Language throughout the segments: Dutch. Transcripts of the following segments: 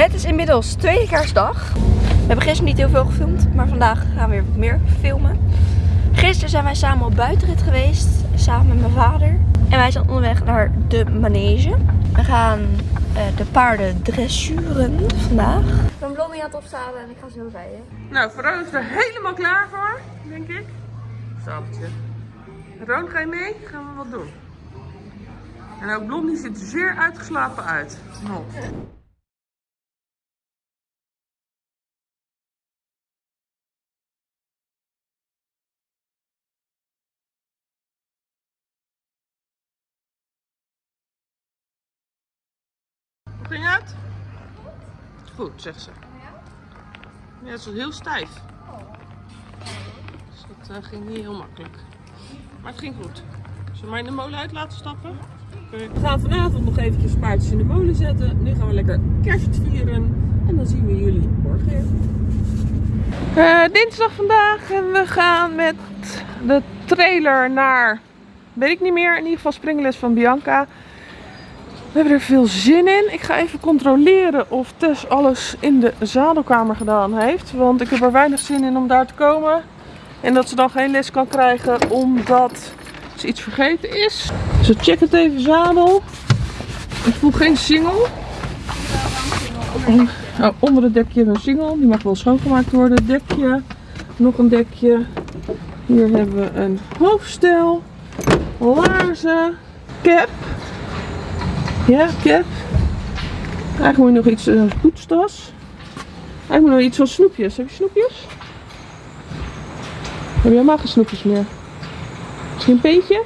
Het is inmiddels tweede kerstdag. We hebben gisteren niet heel veel gefilmd, maar vandaag gaan we weer meer filmen. Gisteren zijn wij samen op buitenrit geweest, samen met mijn vader. En wij zijn onderweg naar de manege. We gaan uh, de paarden dressuren vandaag. Ik Blondie aan het en ik ga zo rijden. Nou, Veron is er helemaal klaar voor, denk ik. Stapeltje. Roon, ga je mee? Gaan we wat doen? En ook Blondie ziet er zeer uitgeslapen uit. Nog. Ging het? Goed, zegt ze. Ja, het is heel stijf. Dus dat uh, ging niet heel makkelijk. Maar het ging goed. Zullen we mij in de molen uit laten stappen? Okay. We gaan vanavond nog eventjes paardjes in de molen zetten. Nu gaan we lekker kerst vieren. En dan zien we jullie morgen weer. Uh, dinsdag vandaag en we gaan met de trailer naar, weet ik niet meer, in ieder geval springles van Bianca. We hebben er veel zin in. Ik ga even controleren of Tess alles in de zadelkamer gedaan heeft. Want ik heb er weinig zin in om daar te komen. En dat ze dan geen les kan krijgen omdat ze iets vergeten is. Dus we checken het even zadel. Ik voel geen single. Oh, onder het dekje een single. Die mag wel schoongemaakt worden. Dekje. Nog een dekje. Hier hebben we een hoofdstel. Laarzen. Cap. Ja, cap. Eigenlijk moet je nog iets, een uh, poetstas. Eigenlijk moet nog iets van snoepjes. Heb je snoepjes? Heb je helemaal geen snoepjes meer? Misschien een peentje?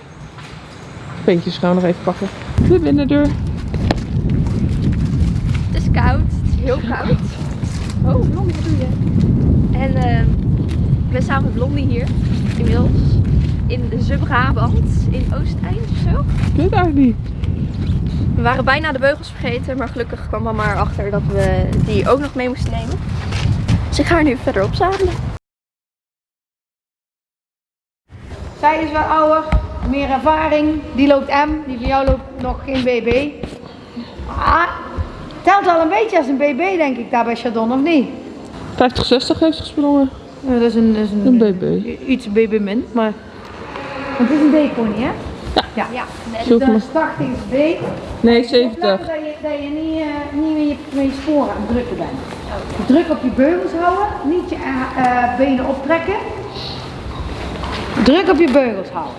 Peentjes gaan we nog even pakken. De binnendeur. Het is koud. Het is heel koud. Oh, Blondie, wat doe je? En uh, ik ben samen met Blondie hier. Inmiddels. In de Zubrabant. In Oosteind of zo. Ik weet eigenlijk niet. We waren bijna de beugels vergeten, maar gelukkig kwam mama erachter dat we die ook nog mee moesten nemen. Dus ik ga er nu verder opzadelen. Zij is wat ouder, meer ervaring. Die loopt M, die van jou loopt nog geen BB. Ah, telt wel een beetje als een BB denk ik daar bij Chardon, of niet? 50-60 heeft ze gesprongen. Ja, dat is een, dat is een, een BB. Iets BB min, maar het is een D-pony hè? Ja. ja. Dus de 80 is B. Nee, 70. Dat je, dat je niet, uh, niet met, je, met je sporen aan het drukken bent. Druk op je beugels houden, niet je uh, benen optrekken. Druk op je beugels houden.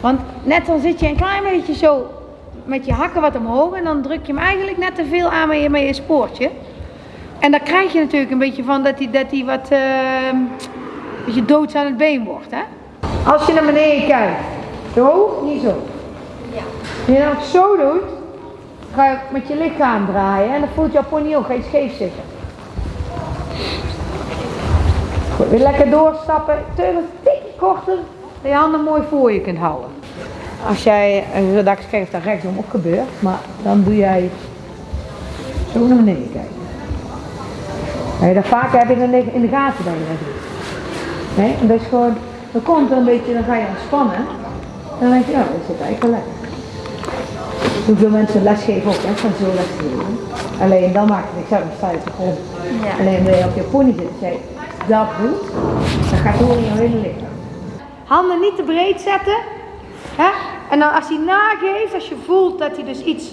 Want net dan zit je een klein beetje zo met je hakken wat omhoog en dan druk je hem eigenlijk net te veel aan met je, met je spoortje. En dan krijg je natuurlijk een beetje van dat hij dat die wat uh, beetje doods aan het been wordt. Hè? Als je naar beneden kijkt, zo, niet zo. Ja. Als je dat zo doet, ga je met je lichaam draaien en dan voelt jouw pony ook, ga je scheef zitten. Goed, weer lekker doorstappen, teugels een tikje korter, dat je handen mooi voor je kunt houden. Als jij, dat ik schrijf dat rechtsom ook gebeurt, maar dan doe jij zo naar beneden kijken. Je dat vaker heb je dan in de gaten dat je dat doet. Nee, en dat is gewoon, dan komt er een beetje, dan ga je ontspannen. Dan denk je, ja, dat zit eigenlijk wel lekker. Hoeveel mensen lesgeven ook, hè, van zo lesgeven. Alleen dan maakt het niks uit, dan sta je op de grond. Ja. Alleen wanneer je op je pony zit en zei, dat doet, dan gaat het in je hele lichaam. Handen niet te breed zetten. Hè? En dan als hij nageeft, als je voelt dat hij dus iets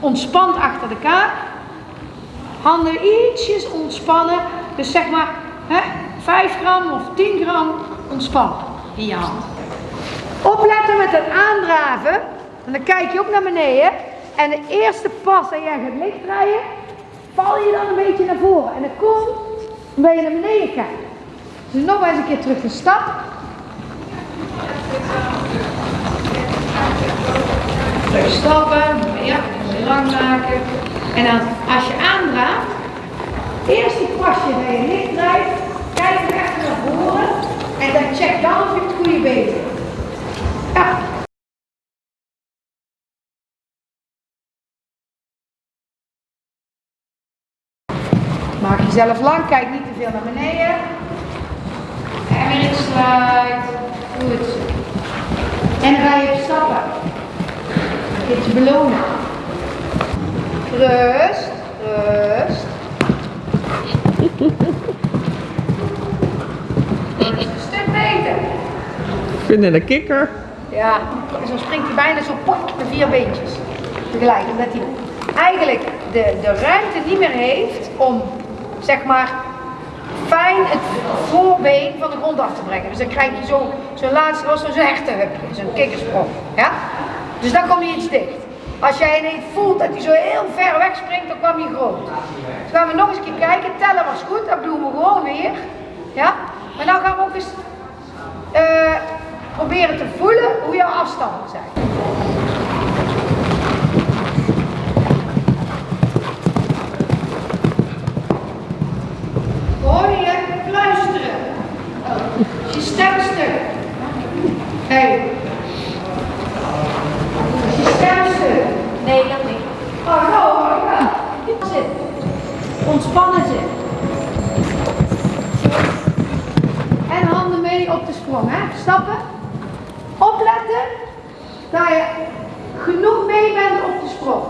ontspant achter de kaak. Handen ietsjes ontspannen. Dus zeg maar hè, 5 gram of 10 gram ontspannen in je hand. Opletten met het aandraven. En dan kijk je ook naar beneden. En de eerste pas dat jij gaat lichtdraaien, val je dan een beetje naar voren. En dan komt, ben je naar beneden kijken. Dus nog eens een keer terug de stap. Terug stappen, ja, lang maken. En dan als je aandraagt, eerste pasje dat je licht draait, kijk echt naar voren. En dan check dan of je het goede been. Maak jezelf lang, kijk niet te veel naar beneden. En weer in sluit. Goed. En rij je op stappen. Dit belonen. Rust, rust. Dat is een stuk beter. Ik vind het een kikker. Ja, zo springt hij bijna zo pok de vier beentjes tegelijk. Omdat hij eigenlijk de, de ruimte niet meer heeft om, zeg maar, fijn het voorbeen van de grond af te brengen. Dus dan krijg je zo, zo'n laatste, was zo'n hertenhupje, zo'n kikkersprong. Ja? Dus dan kom je iets dicht. Als jij ineens voelt dat hij zo heel ver weg springt, dan kwam hij groot. Dus gaan we nog eens kijken. Tellen was goed, dat doen we gewoon weer. Ja? Maar nou gaan we ook eens eh, proberen te voelen hoe jouw afstanden zijn. Hoor je fluisteren? Is je stemstuk? Hé. Hey. Je stemstuk? Nee, dat niet. Oh, nou. Zit. Ontspannen zit. En handen mee op de sprong, hè? Stappen. Dat je genoeg mee bent op de sprong.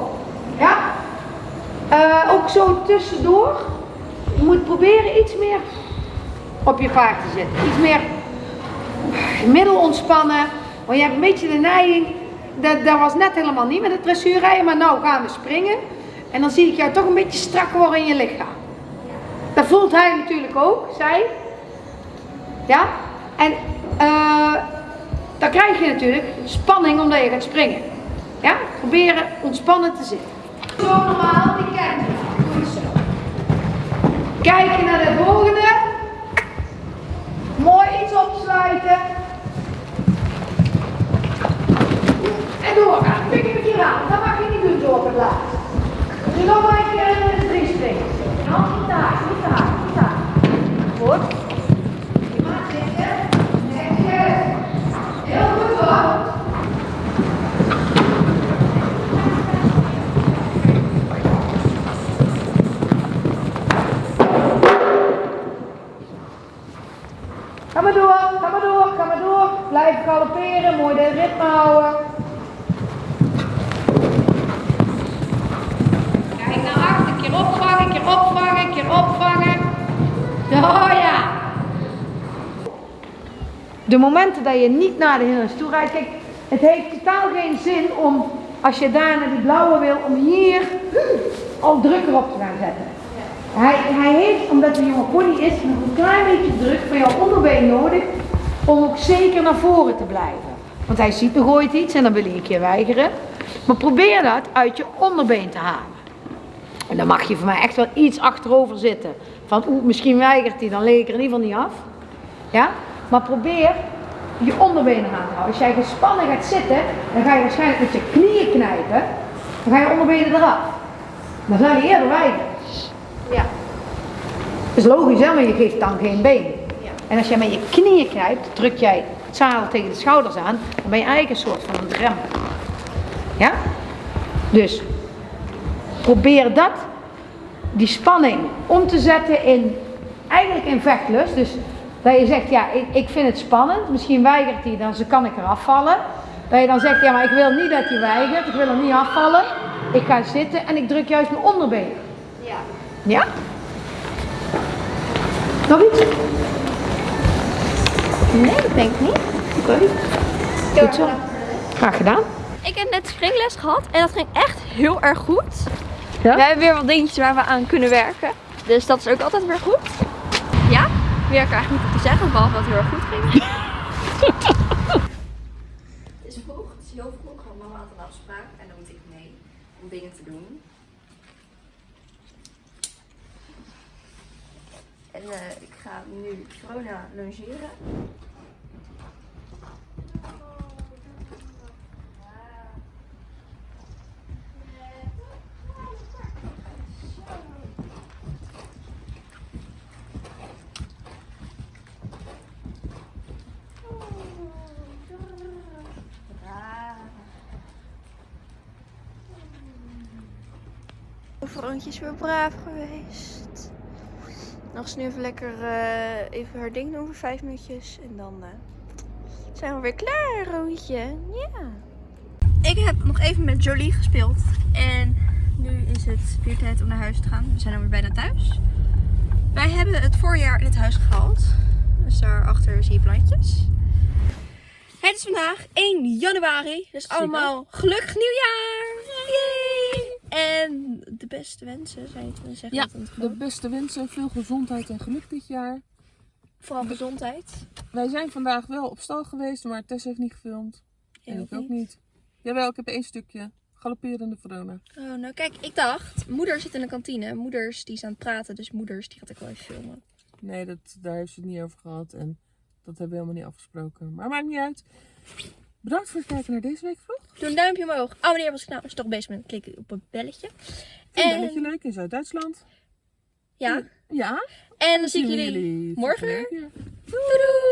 Ja? Eh, ook zo tussendoor. Je moet proberen iets meer op je paard te zitten. Iets meer middel ontspannen. Want je hebt een beetje de neiging, dat, dat was net helemaal niet met het dressuurrijden, maar nou gaan we springen. En dan zie ik jou toch een beetje strak worden in je lichaam. Dat voelt hij natuurlijk ook, zij. Ja? En eh, dan krijg je natuurlijk spanning omdat je gaat springen. Ja? Proberen ontspannen te zitten. Zo normaal, die kent je. Doe zo. Kijken naar de volgende. Mooi iets opsluiten. En doorgaan. Pik een keer aan. Dat mag je niet doen zo op het nog maar een keer in de drie springen. Niet hard, niet hard, niet hard. Goed. De momenten dat je niet naar de hindernis toe rijdt, kijk, het heeft totaal geen zin om, als je daar naar die blauwe wil, om hier al drukker op te gaan zetten. Hij, hij heeft, omdat hij een jonge pony is, nog een klein beetje druk van jouw onderbeen nodig om ook zeker naar voren te blijven. Want hij ziet nog ooit iets en dan wil hij een keer weigeren. Maar probeer dat uit je onderbeen te halen. En dan mag je voor mij echt wel iets achterover zitten. Van misschien weigert hij, dan leg ik er in ieder geval niet af. Ja? Maar probeer je onderbenen aan te houden. Als jij gespannen gaat zitten, dan ga je waarschijnlijk met je knieën knijpen. Dan ga je onderbenen eraf. Dan zou je eerder weigeren. Ja. Dat is logisch hè, maar je geeft dan geen been. Ja. En als jij met je knieën knijpt, druk jij het zadel tegen de schouders aan, dan ben je eigenlijk een soort van een rem. Ja? Dus probeer dat, die spanning, om te zetten in, eigenlijk in vechtlust. Dus dat je zegt, ja, ik, ik vind het spannend, misschien weigert hij, dan kan ik eraf vallen. Dat je dan zegt, ja, maar ik wil niet dat hij weigert, ik wil er niet afvallen. Ik ga zitten en ik druk juist mijn onderbeen. Ja. Ja? Nog iets? Nee, ik denk niet. Oké. Goed zo. Graag gedaan. Ik heb net springles gehad en dat ging echt heel erg goed. Ja? We hebben weer wat dingetjes waar we aan kunnen werken. Dus dat is ook altijd weer goed. Meer kan eigenlijk niet op te zeggen, behalve dat het heel erg goed ging. het is vroeg, het is heel vroeg, want mama had een afspraak en dan moet ik mee om dingen te doen. En eh, ik ga nu corona longeren. Vroontje is weer braaf geweest. Nog eens nu even lekker eh, even haar ding doen voor vijf minuutjes. En dan eh, zijn we weer klaar, Roontje. Ja. Ik heb nog even met Jolie gespeeld. En nu is het weer tijd om naar huis te gaan. We zijn alweer bijna thuis. Wij hebben het voorjaar in het huis gehaald. Dus daarachter zie je plantjes. Het is vandaag 1 januari. Dus allemaal gelukkig nieuwjaar! Yay! En de beste wensen, zou je het willen zeggen? Ja, de beste wensen, veel gezondheid en geluk dit jaar. Vooral gezondheid. Wij zijn vandaag wel op stal geweest, maar Tess heeft niet gefilmd. En ik ook niet. Jawel, ik heb één stukje. Galopperende Verona. Oh, nou kijk, ik dacht, moeder zit in de kantine. Moeders die is aan het praten, dus moeders die gaat ik wel even filmen. Nee, dat, daar heeft ze het niet over gehad. En dat hebben we helemaal niet afgesproken. Maar maakt niet uit. Bedankt voor het kijken naar deze week vlog. Doe een duimpje omhoog. Abonneer als je nou als je toch bezig bent. Klik op het belletje. En En belletje leuk in Zuid-Duitsland. ja, Ja. en dan zie ik jullie jullie morgen weer. Doei doeg!